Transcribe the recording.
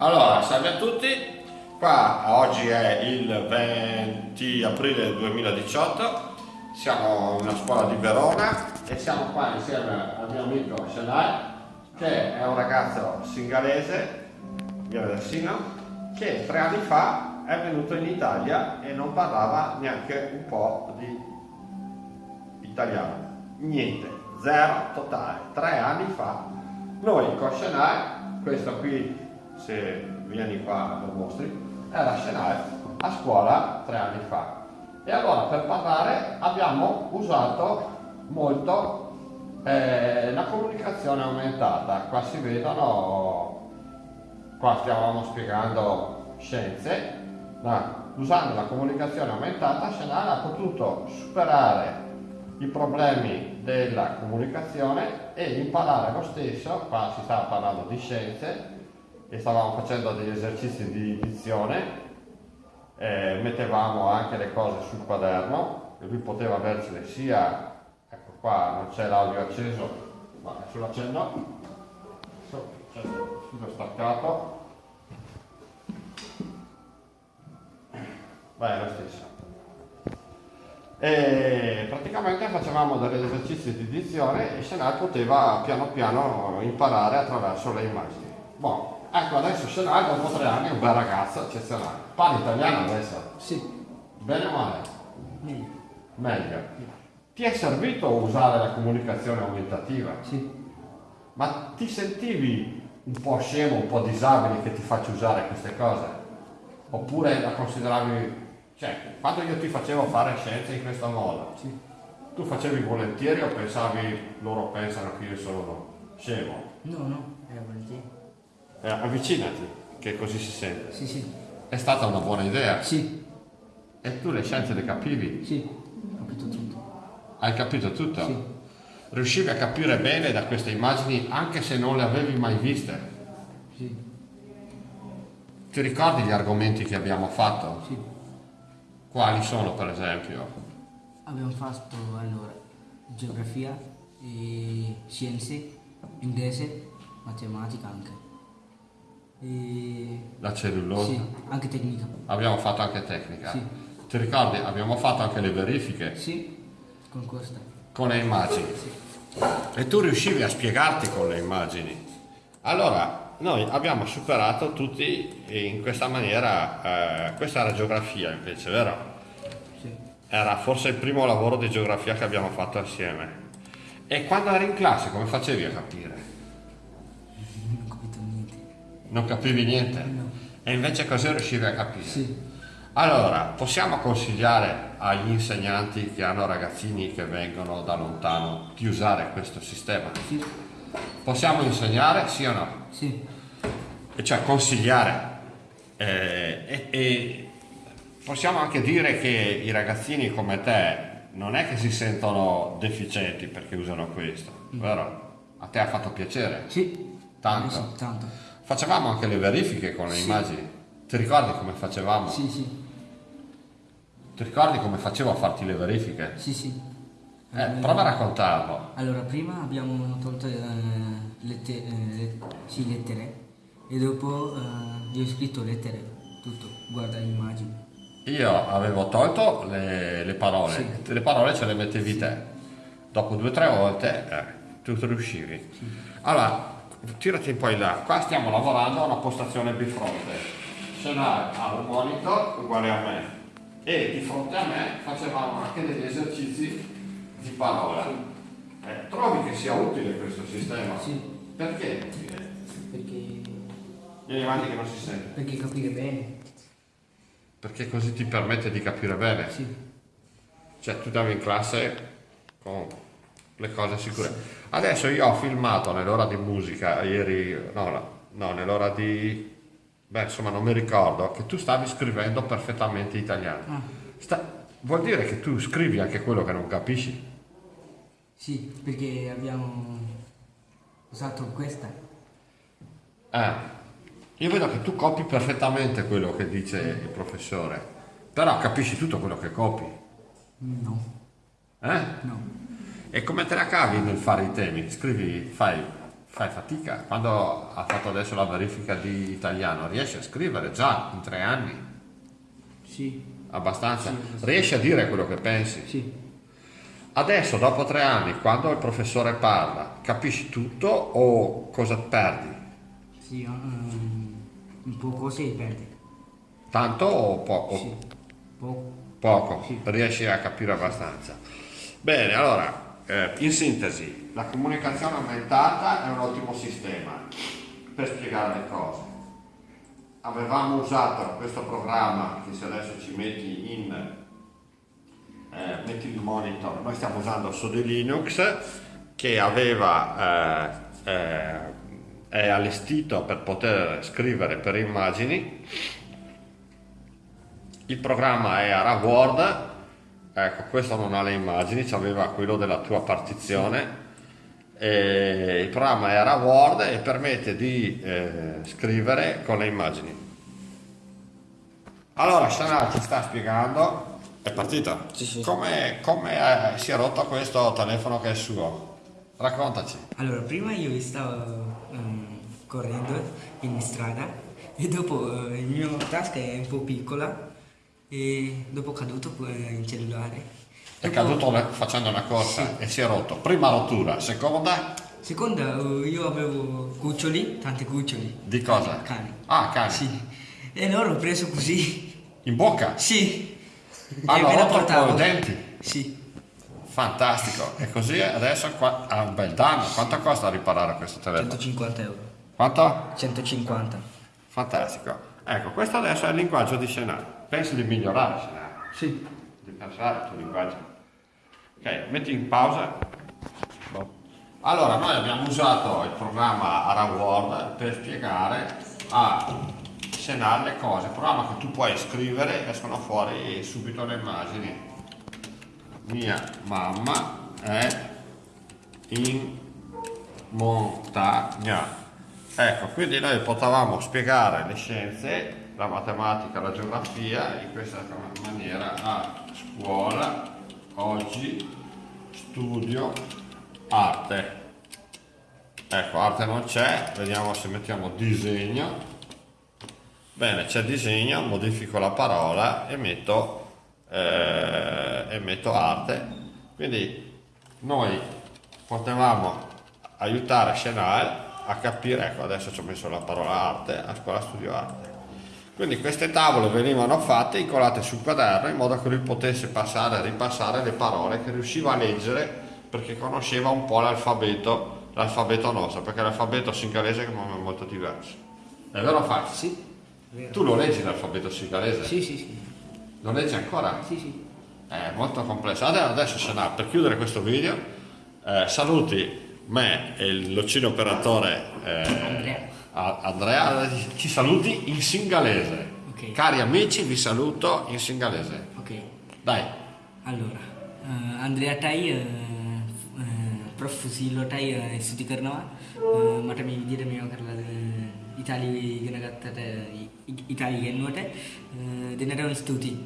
Allora, salve a tutti. Qua oggi è il 20 aprile 2018. Siamo in una scuola di Verona e siamo qua insieme al mio amico Shanai, che è un ragazzo singalese, Sino, che tre anni fa è venuto in Italia e non parlava neanche un po' di italiano. Niente, zero totale. Tre anni fa noi con Shanai questo qui se vieni qua lo mostri era Shanai a scuola tre anni fa. E allora per parlare abbiamo usato molto eh, la comunicazione aumentata. Qua si vedono qua stiamo spiegando scienze no, usando la comunicazione aumentata Shanai ha potuto superare i problemi della comunicazione e imparare lo stesso, qua si stava parlando di scienze e stavamo facendo degli esercizi di dizione, eh, mettevamo anche le cose sul quaderno e lui poteva avercele sia, ecco qua non c'è l'audio acceso, ma c'è il filo staccato, Beh, è lo stesso. E praticamente facevamo degli esercizi di dizione e Senal poteva piano piano imparare attraverso le immagini. Buon, ecco adesso Senal dopo tre anni è un bel ragazzo eccezionale. Parli italiano adesso? Sì. Bene o male? Meglio. Meglio. Ti è servito usare la comunicazione aumentativa? Sì. Ma ti sentivi un po' scemo, un po' disabile che ti faccio usare queste cose? Oppure la consideravi cioè, quando io ti facevo fare scienze in questo modo, Sì. tu facevi volentieri o pensavi loro pensano che io sono scemo? No, no, era volentieri. Eh, avvicinati, che così si sente. Sì, sì. È stata una buona idea. Sì. E tu le scienze le capivi? Sì. Ho capito tutto. Hai capito tutto? Sì. Riuscivi a capire bene da queste immagini anche se non le avevi mai viste? Sì. Ti ricordi gli argomenti che abbiamo fatto? Sì. Quali sono per esempio? Abbiamo fatto allora geografia, e scienze, inglese, matematica anche. E... La cellulosa? Sì, anche tecnica. Abbiamo fatto anche tecnica. Sì. Ti ricordi? Abbiamo fatto anche le verifiche Sì, con questa. con le immagini. E tu riuscivi a spiegarti con le immagini. Allora, noi abbiamo superato tutti in questa maniera, eh, questa era geografia invece, vero? Sì. Era forse il primo lavoro di geografia che abbiamo fatto assieme. E quando eri in classe come facevi a capire? Non capivi niente? No. E invece così riuscivi a capire? Sì. Allora, possiamo consigliare agli insegnanti che hanno ragazzini che vengono da lontano di usare questo sistema? Sì. Possiamo insegnare, sì o no? Sì. E cioè consigliare. Eh, e, e possiamo anche dire che i ragazzini come te non è che si sentono deficienti perché usano questo, vero? A te ha fatto piacere? Sì. Tanto. Sì, tanto. Facevamo anche le verifiche con le Sì. immagini. Ti ricordi come facevamo? Sì, sì. Ti ricordi come facevo a farti le verifiche? Sì, sì. Eh, prova a raccontarlo. Allora, prima abbiamo tolto eh, lette- eh, le- sì, lettere e dopo eh, io ho scritto lettere, tutto, guarda le immagini. Io avevo tolto le, le parole, Sì. le parole ce le mettevi te. Dopo due o tre volte eh, tu riuscivi. Allora, tirati un po' in là. Qua stiamo lavorando a una postazione bifronte. Scenario ha un monitor uguale a me e di fronte a me facevamo anche degli esercizi di parola. Eh, trovi che sia utile questo sistema? Sì, Perché? perché, Vieni avanti che non si sente. perché capire bene. Perché così ti permette di capire bene. Sì, Cioè tu andavi in classe con le cose sicure. Adesso io ho filmato nell'ora di musica, ieri, no, no, nell'ora di... Beh, insomma, non mi ricordo, che tu stavi scrivendo perfettamente italiano. Ah. Sta- vuol dire che tu scrivi anche quello che non capisci? sì, perché abbiamo usato questa. Eh, io vedo che tu copi perfettamente quello che dice il professore, però capisci tutto quello che copi. No, Eh? no. E come te la cavi nel fare i temi? Scrivi, fai fai fatica. Quando ha fatto adesso la verifica di italiano, riesci a scrivere già in tre anni? Sì, Abbastanza? Sì, sì. Riesci a dire quello che pensi? sì, Adesso, dopo tre anni, quando il professore parla, capisci tutto o cosa perdi? sì, ehm, un po' cose perde. Tanto o poco? Sì, poco. Poco, Sì. riesci a capire abbastanza. Bene, allora, eh, in sintesi, la comunicazione aumentata è un ottimo sistema per spiegare le cose. Avevamo usato questo programma che se adesso ci metti in eh, metti il monitor, noi stiamo usando su di Linux che aveva eh, eh, è allestito per poter scrivere per immagini il programma era Word, ecco questo non ha le immagini, aveva quello della tua partizione, e il programma era Word e permette di eh, scrivere con le immagini. Allora Shana ci sta spiegando, è partita? Sì, sì. Come, come, eh, si è rotto questo telefono che è suo? Raccontaci. Allora, prima io stavo ehm, correndo in strada e dopo eh, il mio tasca è un po' piccola e dopo caduto in cellulare. È Dopo- caduto facendo una corsa e si è rotto. Prima rottura, seconda Seconda, eh, io avevo cuccioli, tanti cuccioli. di cosa? Cani. Ah, cani. Sì. E loro ho preso così. In bocca? Sì. Hanno la rotto i denti. Sì. Fantastico. E così adesso qua ha un bel danno. Quanto costa riparare questo telefono? 150 euro. Quanto? 150. Fantastico. Ecco, questo adesso è il linguaggio di scenario. Pensi di migliorare scenario? Sì. Di pensare il tuo linguaggio. Ok, metti in pausa. Allora, noi abbiamo usato il programma AraWord per spiegare a Senar le cose, programma che tu puoi scrivere e escono fuori subito le immagini. Mia mamma è in montagna. Ecco, quindi noi potevamo spiegare le scienze, la matematica, la geografia in questa maniera a scuola, oggi, studio, arte. Ecco, arte non c'è, vediamo se mettiamo disegno. Bene, c'è disegno, modifico la parola e metto, eh, e metto arte. Quindi noi potevamo aiutare Chanel a capire, ecco adesso ci ho messo la parola arte, a scuola studio arte. Quindi queste tavole venivano fatte, incolate sul quaderno in modo che lui potesse passare e ripassare le parole che riusciva a leggere perché conosceva un po' l'alfabeto, l'alfabeto nostro, perché l'alfabeto singalese è molto diverso. È vero Fabio? Sì. Vero. Tu lo leggi l'alfabeto singalese? Sì, sì, sì. Lo leggi ancora? Sì, sì. È molto complesso. Adesso, adesso Shana, per chiudere questo video, eh, saluti me e il locino operatore eh, Andrea. ci saluti in singalese. Okay. Cari amici, vi saluto in singalese. Ok. Dai. Allora, uh, Andrea Tai, uh, uh, prof Fusillo Tai, uh, studi Karnava, uh, ma mi dite mio Carla. ඉතාලි ඉගෙන ගත්තට ඉතාලි ගෙන්නුවට දෙනට ස්තුතියි.